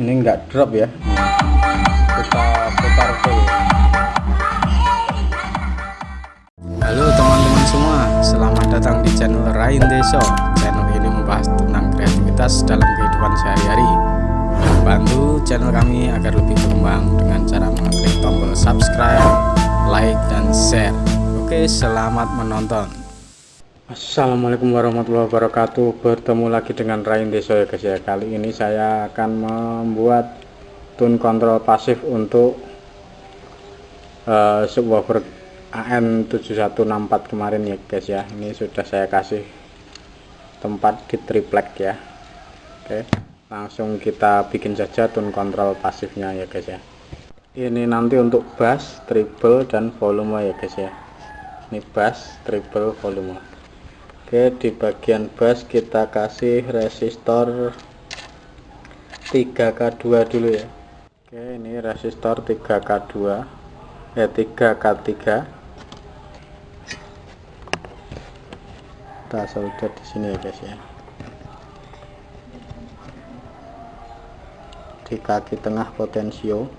ini enggak drop ya. Kita putar full halo teman-teman semua selamat datang di channel Rain Deso. Channel ini membahas tentang kreativitas dalam kehidupan sehari-hari. Bantu channel kami agar lebih berkembang dengan cara mengklik tombol subscribe like dan share. Oke selamat menonton Assalamualaikum warahmatullahi wabarakatuh. Bertemu lagi dengan Rain Deso ya guys ya Kali ini saya akan membuat tune kontrol pasif untuk uh, subwoofer AN7164 kemarin ya guys ya. Ini sudah saya kasih tempat di triplek ya. Oke langsung kita bikin saja tune kontrol pasifnya ya guys ya. Ini nanti untuk bass, treble, dan volume ya guys ya. Ini bass, treble, volume Oke di bagian bass kita kasih resistor 3K2 dulu ya. Oke ini resistor 3K2 eh 3K3 kita solder di sini ya guys ya. Di kaki tengah potensio.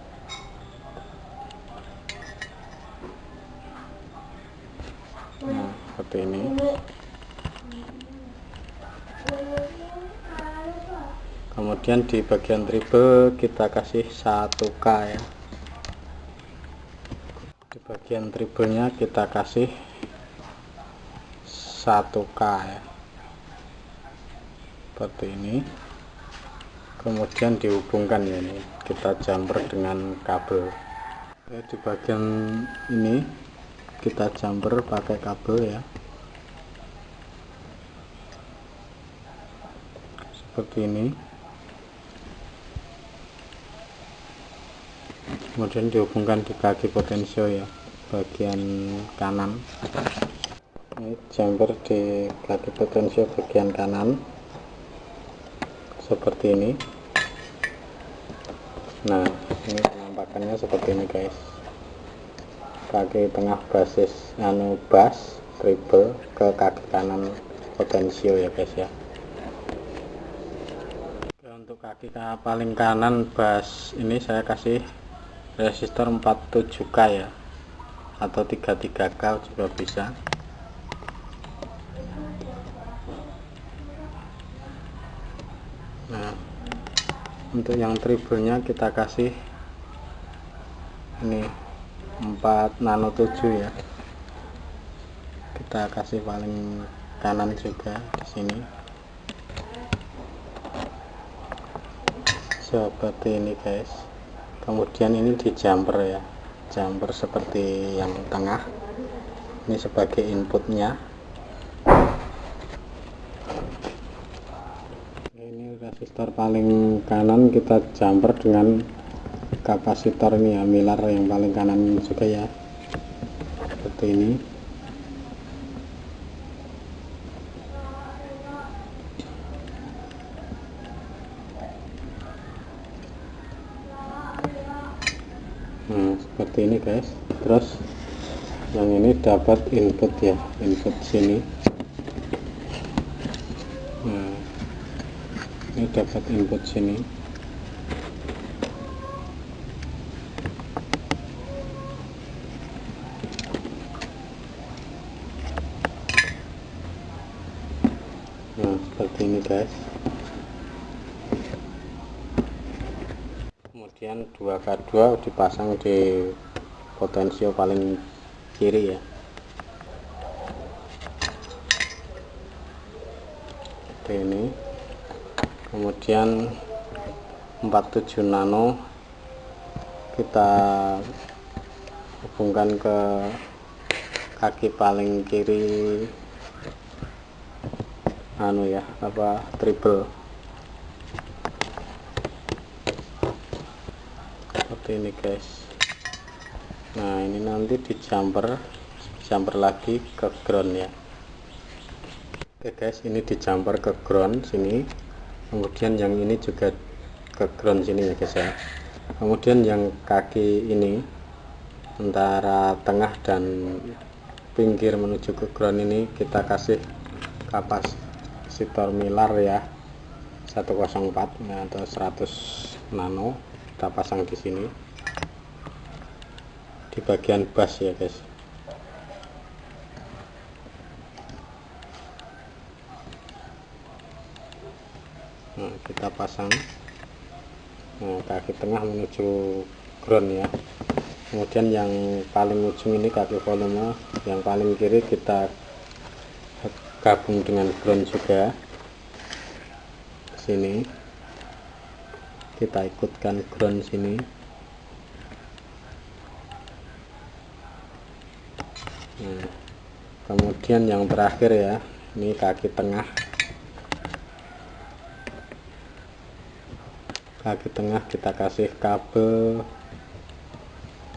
Nah seperti ini kemudian di bagian triple kita kasih 1k ya. Di bagian triplenya kita kasih 1k ya. Seperti ini. Kemudian dihubungkan ya ini. Kita jumper dengan kabel. Di bagian ini kita jumper pakai kabel ya seperti ini. Kemudian dihubungkan di kaki potensio ya bagian kanan. Ini jumper di kaki potensio bagian kanan. Seperti ini. Nah ini penampakannya seperti ini guys. Kaki tengah basis anu bass triple ke kaki kanan potensio ya guys ya untuk kaki paling kanan bass ini saya kasih resistor 47k ya. Atau 33k juga bisa. Nah untuk yang triplenya kita kasih ini 4 nano 7 ya. Kita kasih paling kanan juga di sini seperti ini guys. Kemudian ini di jumper ya. Jumper seperti yang tengah. Ini sebagai inputnya. Ini resistor paling kanan. Kita jumper dengan kapasitor ini ya milar yang paling kanan juga ya. Seperti ini seperti ini guys. Terus yang ini dapat input ya input sini. Nah ini dapat input sini. Nah seperti ini guys kemudian 2K2 dipasang di potensio paling kiri ya. Seperti ini. Kemudian 47 nano kita hubungkan ke kaki paling kiri anu ya apa triple seperti ini guys. Nah ini nanti di jumper jumper lagi ke ground ya. Oke guys ini di jumper ke ground sini. Kemudian yang ini juga ke ground sini ya guys ya. Kemudian yang kaki ini antara tengah dan pinggir menuju ke ground ini kita kasih kapasitor milar ya. 104 atau 100 nano kita pasang di sini. Di bagian bas ya guys. Nah, kita pasang. Nah, kaki tengah menuju ground ya. Kemudian yang paling ujung ini kaki volume yang paling kiri kita gabung dengan ground juga. Sini kita ikutkan ground sini. Nah, kemudian yang terakhir ya ini kaki tengah. Kaki tengah kita kasih kabel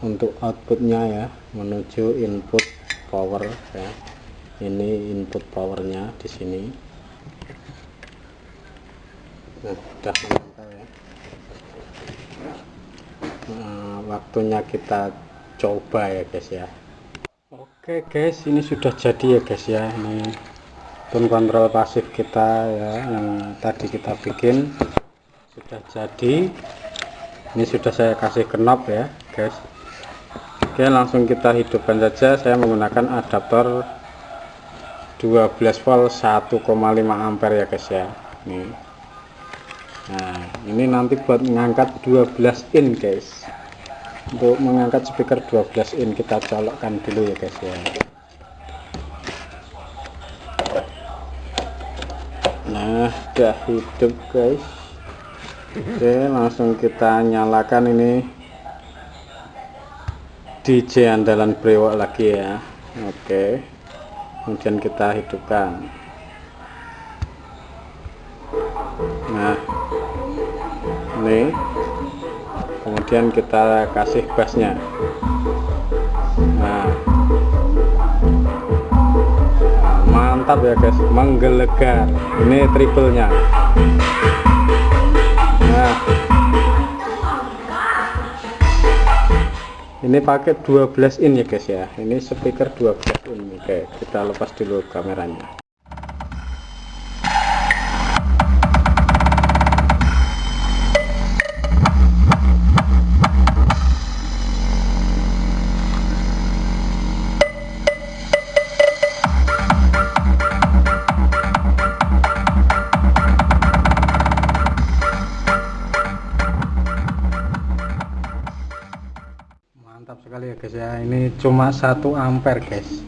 untuk outputnya ya menuju input power ya. Ini input powernya di sini. Nah sudah menempel ya nah, waktunya kita coba ya guys ya. Oke guys ini sudah jadi ya guys ya. Ini tone kontrol pasif kita ya yang tadi kita bikin sudah jadi. Ini sudah saya kasih knob ya guys. Oke langsung kita hidupkan saja. Saya menggunakan adaptor 12 volt 1,5 ampere ya guys ya. Ini nah ini nanti buat mengangkat 12 in guys untuk mengangkat speaker 12 in kita colokkan dulu ya guys ya. Nah udah hidup guys. Oke langsung kita nyalakan ini. DJ andalan brewok lagi ya. Oke kemudian kita hidupkan. Nah ini kemudian kita kasih bassnya nah. Mantap ya guys. Menggelegar. Ini triplenya. Nah. Ini pakai 12 in ya guys ya. Ini speaker 12 in. Oke kita lepas dulu kameranya sekali ya guys ya. Ini cuma satu ampere guys.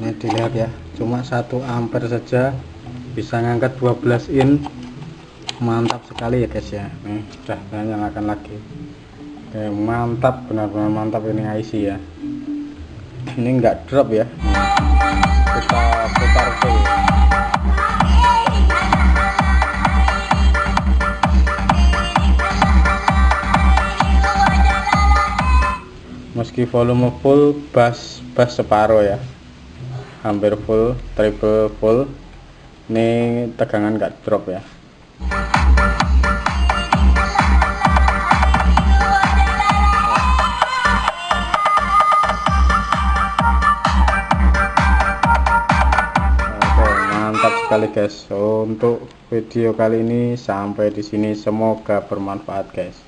Ini dilihat ya cuma satu ampere saja. Bisa ngangkat 12 in. Mantap sekali ya guys ya. Nih saya nyalakan lagi. Oke, mantap benar-benar mantap ini IC ya. Ini enggak drop ya. Kita putar full meski volume full bass bass separuh ya. Hampir full triple full. Ini tegangan nggak drop ya. Sekali guys. Untuk video kali ini sampai di sini. Semoga bermanfaat guys